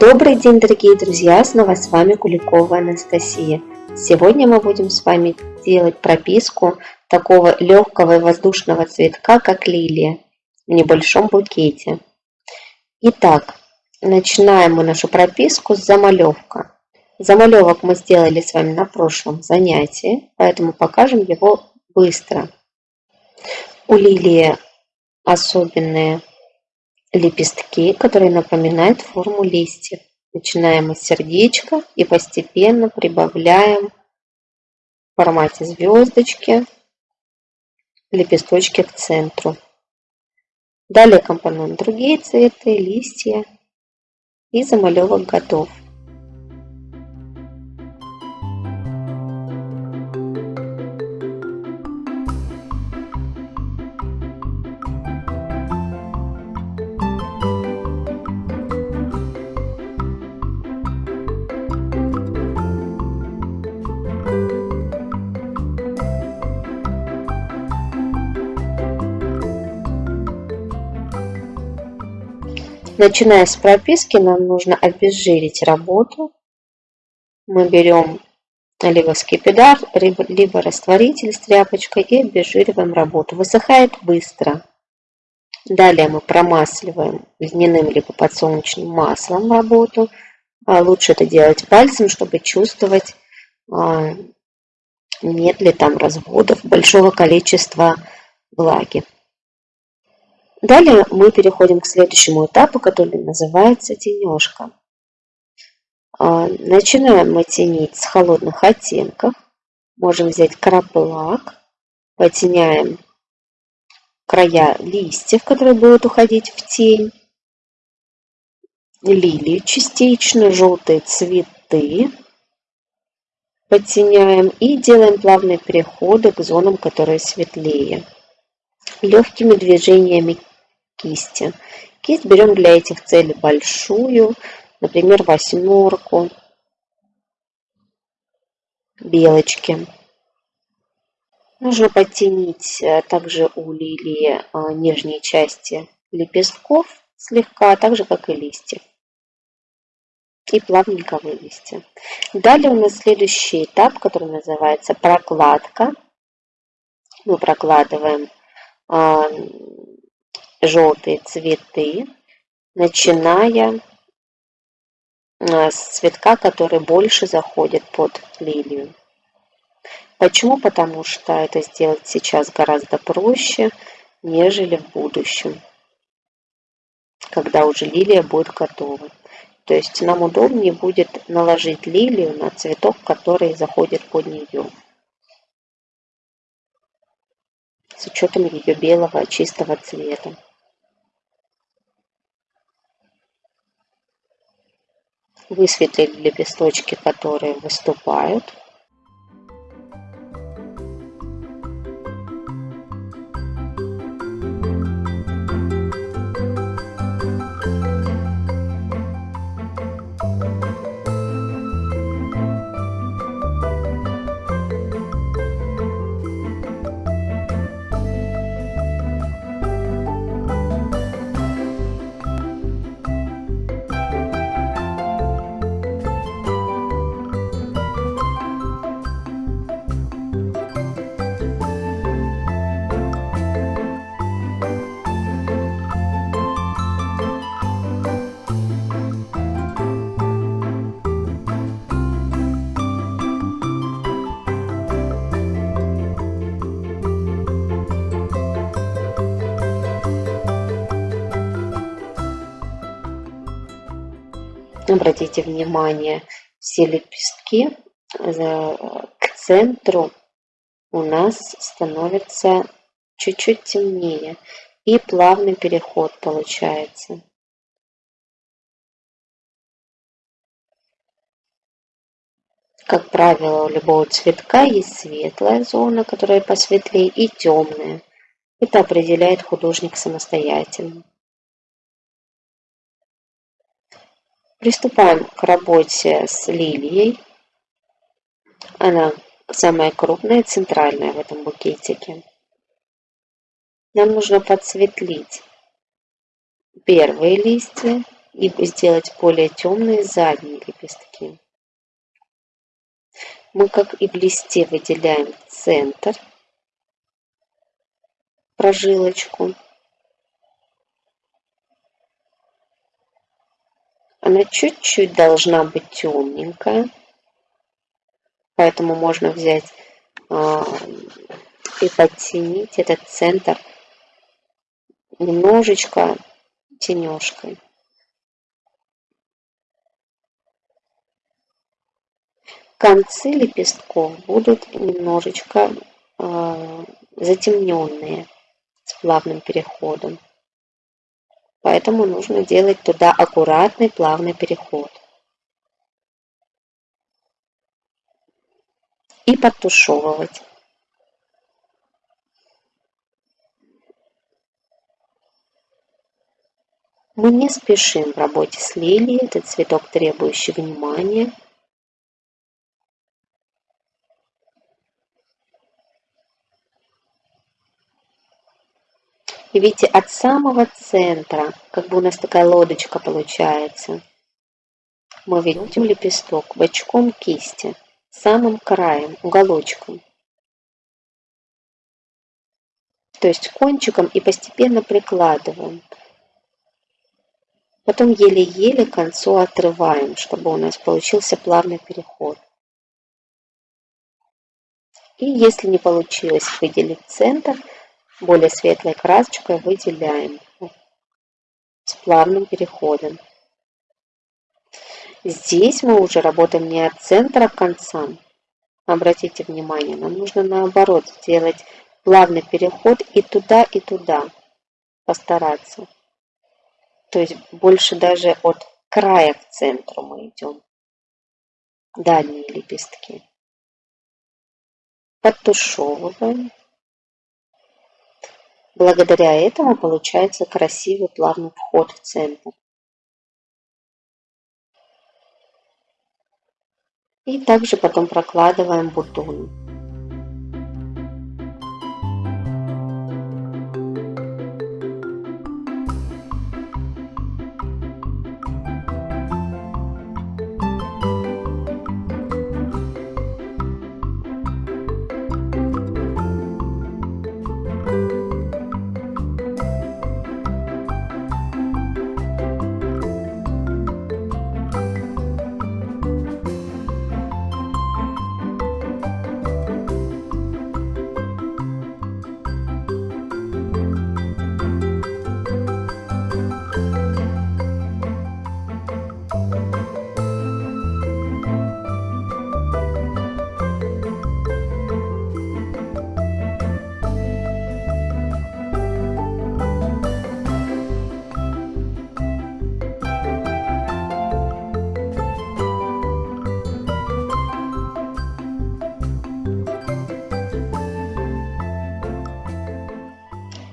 Добрый день, дорогие друзья! Снова с вами Куликова Анастасия. Сегодня мы будем с вами делать прописку такого легкого и воздушного цветка, как лилия, в небольшом букете. Итак, начинаем мы нашу прописку с замалевка. Замалевок мы сделали с вами на прошлом занятии, поэтому покажем его быстро. У лилии особенные лепестки, которые напоминают форму листьев. Начинаем с сердечка и постепенно прибавляем в формате звездочки лепесточки к центру. Далее компонент другие цветы, листья и замалевок готов. Начиная с прописки, нам нужно обезжирить работу. Мы берем либо скипидар, либо растворитель с тряпочкой и обезжириваем работу. Высыхает быстро. Далее мы промасливаем льняным либо подсолнечным маслом работу. А лучше это делать пальцем, чтобы чувствовать, а, нет ли там разводов большого количества влаги. Далее мы переходим к следующему этапу, который называется тенежка. А, начинаем мы тенить с холодных оттенков. Можем взять краплак, потеняем края листьев, которые будут уходить в тень, лилии частично, желтые цветы, подтеняем и делаем плавные переходы к зонам, которые светлее. Легкими движениями кисти. Кисть берем для этих целей большую, например, восьмерку, белочки. Нужно подтянить э, также у лилии э, нижние части лепестков слегка, так же как и листья. И плавненько вывести. Далее у нас следующий этап, который называется прокладка. Мы прокладываем желтые цветы, начиная а, с цветка, который больше заходит под лилию. Почему? Потому что это сделать сейчас гораздо проще, нежели в будущем, когда уже лилия будет готова. То есть нам удобнее будет наложить лилию на цветок, который заходит под нее. С учетом ее белого чистого цвета. Высветлить лепесточки, которые выступают. Обратите внимание, все лепестки э, к центру у нас становятся чуть-чуть темнее. И плавный переход получается. Как правило, у любого цветка есть светлая зона, которая посветлее, и темная. Это определяет художник самостоятельно. Приступаем к работе с лилией. Она самая крупная, центральная в этом букетике. Нам нужно подсветлить первые листья и сделать более темные задние лепестки. Мы, как и в листе, выделяем центр, прожилочку. Она чуть-чуть должна быть темненькая, поэтому можно взять э, и подтенить этот центр немножечко тенежкой. Концы лепестков будут немножечко э, затемненные с плавным переходом. Поэтому нужно делать туда аккуратный плавный переход. И подтушевывать. Мы не спешим в работе с лилией, это цветок, требующий внимания. И видите, от самого центра, как бы у нас такая лодочка получается, мы ведем лепесток бочком кисти, самым краем, уголочком. То есть кончиком и постепенно прикладываем. Потом еле-еле концу отрываем, чтобы у нас получился плавный переход. И если не получилось выделить центр, более светлой красочкой выделяем с плавным переходом. Здесь мы уже работаем не от центра к концам. Обратите внимание, нам нужно наоборот сделать плавный переход и туда, и туда. Постараться. То есть больше даже от края к центру мы идем. Дальние лепестки. Подтушевываем. Благодаря этому получается красивый плавный вход в центр. И также потом прокладываем бутоны.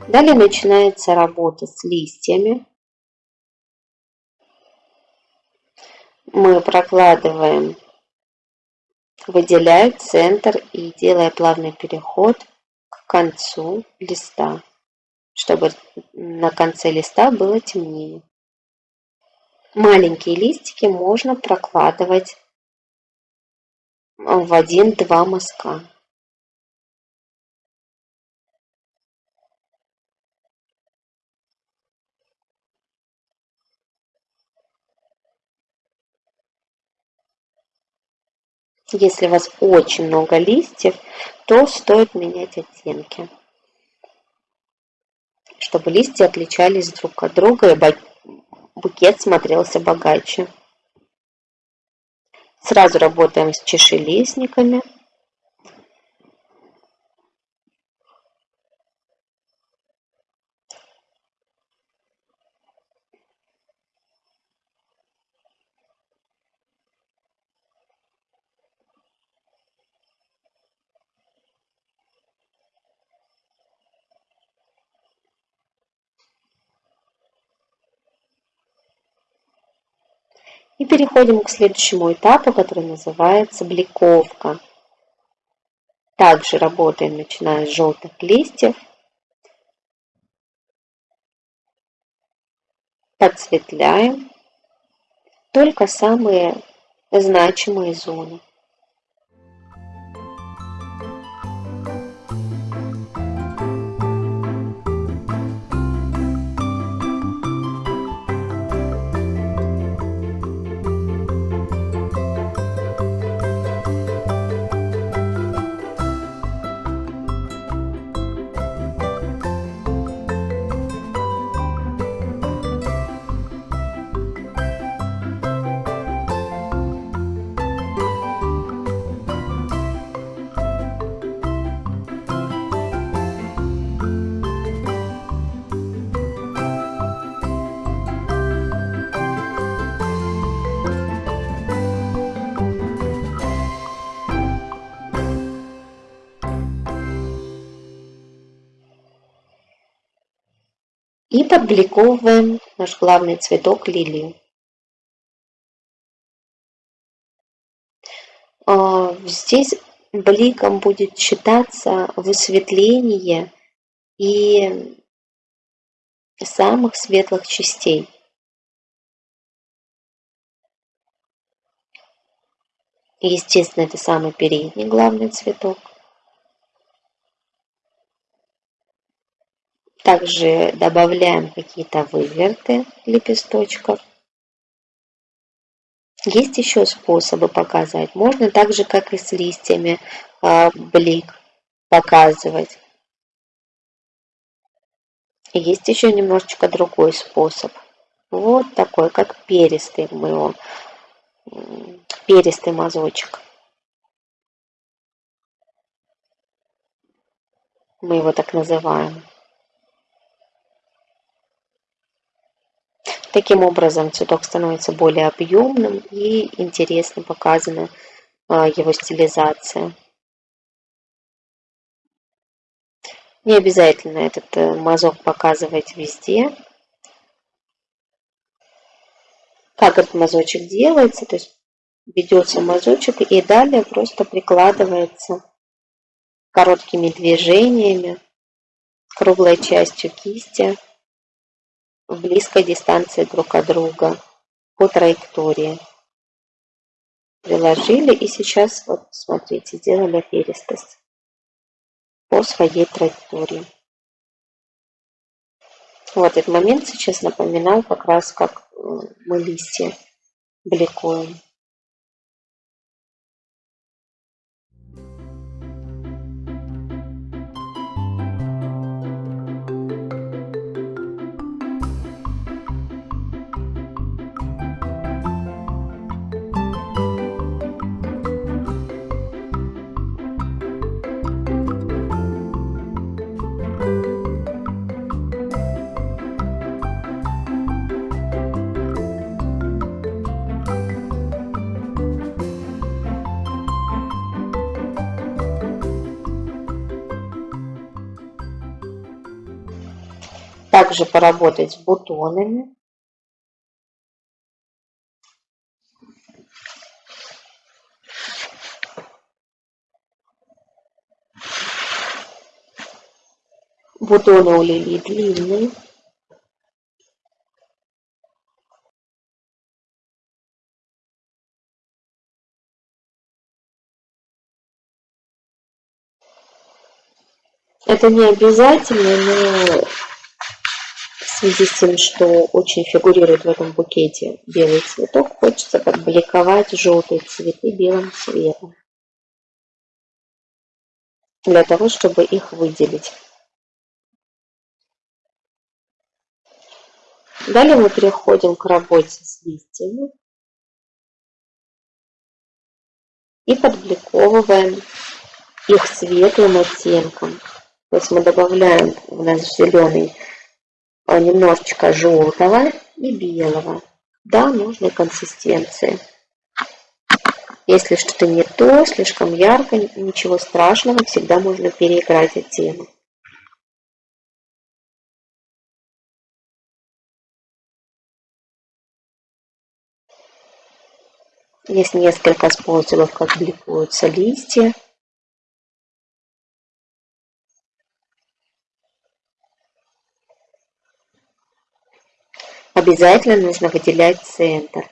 Далее начинается работа с листьями. Мы прокладываем, выделяя центр и делая плавный переход к концу листа, чтобы на конце листа было темнее. Маленькие листики можно прокладывать в один-два мазка. Если у вас очень много листьев, то стоит менять оттенки, чтобы листья отличались друг от друга и букет смотрелся богаче. Сразу работаем с чешелистниками. И переходим к следующему этапу, который называется бликовка. Также работаем, начиная с желтых листьев. Подсветляем только самые значимые зоны. И подбликовываем наш главный цветок лилию. А, здесь бликом будет считаться высветление и самых светлых частей. Естественно, это самый передний главный цветок. Также добавляем какие-то выверты лепесточков. Есть еще способы показать. Можно так же, как и с листьями, а, блик показывать. Есть еще немножечко другой способ. Вот такой, как перистый мы его, перистый мазочек. Мы его так называем. Таким образом цветок становится более объемным и интересно показана а, его стилизация. Не обязательно этот э, мазок показывать везде. Как этот мазочек делается, то есть ведется мазочек и далее просто прикладывается короткими движениями круглой частью кисти в близкой дистанции друг от друга по траектории. Приложили и сейчас, вот смотрите, сделали перистость по своей траектории. Вот этот момент сейчас напоминал как раз, как э, мы листья бликуем. Также поработать с бутонами. Бутоны у лилии длинные. Это не обязательно, но связи с тем, что очень фигурирует в этом букете белый цветок, хочется подбликовать желтые цветы белым цветом. Для того, чтобы их выделить. Далее мы переходим к работе с листьями. И подбликовываем их светлым оттенком. То есть мы добавляем в наш зеленый немножечко желтого и белого до нужной консистенции. Если что-то не то, слишком ярко, ничего страшного, всегда можно переиграть оттенок. Есть несколько способов, как бликуются листья. Обязательно нужно выделять центр.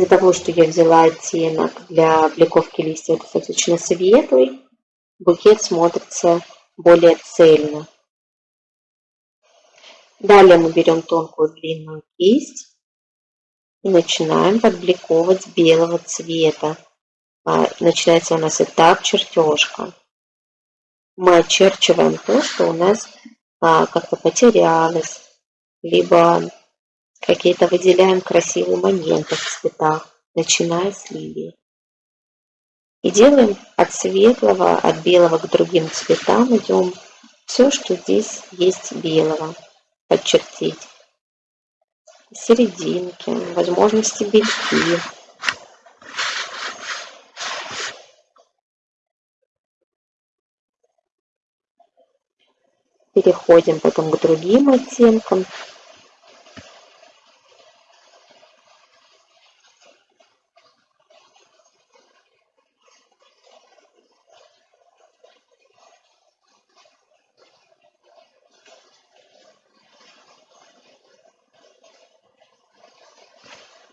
Из-за того, что я взяла оттенок для бликовки листьев достаточно светлый, букет смотрится более цельно. Далее мы берем тонкую длинную кисть и начинаем подбликовывать белого цвета. А, начинается у нас этап чертежка. Мы очерчиваем то, что у нас а, как-то потерялось, либо какие-то выделяем красивые моменты в цветах, начиная с лилии. И делаем от светлого, от белого к другим цветам, идем все, что здесь есть белого, подчертить. Серединки, возможности бельки. Переходим потом к другим оттенкам.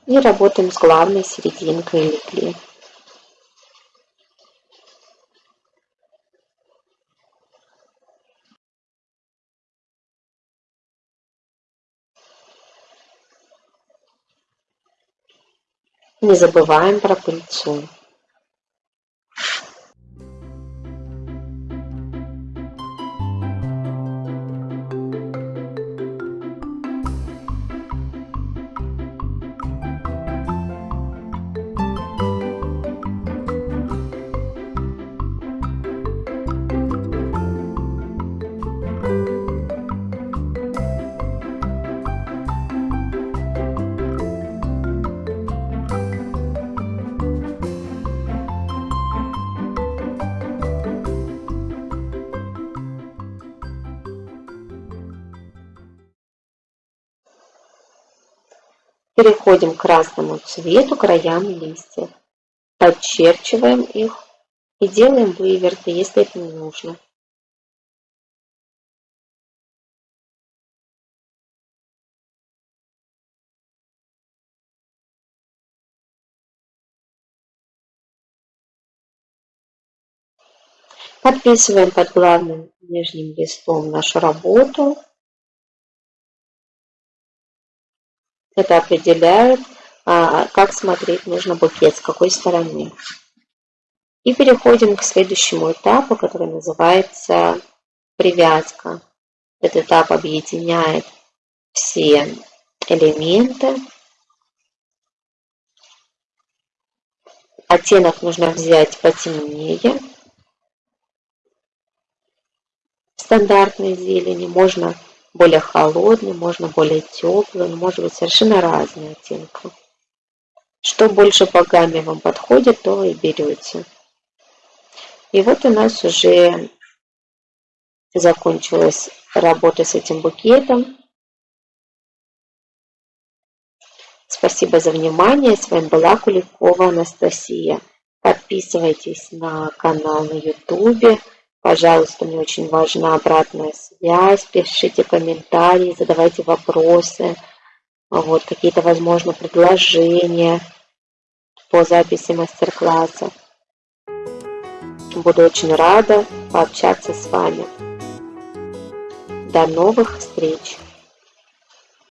И работаем с главной серединкой лепли. Не забываем про пыльцу. Переходим к красному цвету краям листьев. Подчерчиваем их и делаем выверты, если это не нужно. Подписываем под главным нижним листом нашу работу. Это определяет, а, как смотреть нужно букет, с какой стороны. И переходим к следующему этапу, который называется привязка. Этот этап объединяет все элементы. Оттенок нужно взять потемнее. Стандартной зелени можно более холодный, можно более теплый, может быть совершенно разные оттенки. Что больше по гамме вам подходит, то и берете. И вот у нас уже закончилась работа с этим букетом. Спасибо за внимание. С вами была Куликова Анастасия. Подписывайтесь на канал на YouTube. Пожалуйста, мне очень важна обратная связь, пишите комментарии, задавайте вопросы, вот, какие-то, возможно, предложения по записи мастер-класса. Буду очень рада пообщаться с вами. До новых встреч!